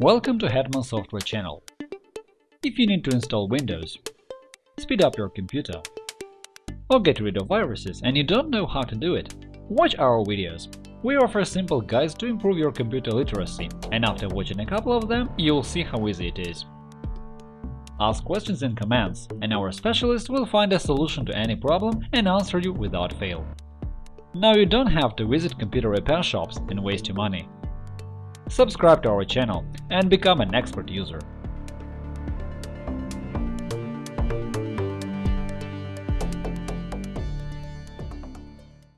Welcome to Hetman Software channel. If you need to install Windows, speed up your computer, or get rid of viruses and you don't know how to do it, watch our videos. We offer simple guides to improve your computer literacy, and after watching a couple of them, you'll see how easy it is. Ask questions in comments, and our specialist will find a solution to any problem and answer you without fail. Now you don't have to visit computer repair shops and waste your money. Subscribe to our channel and become an expert user.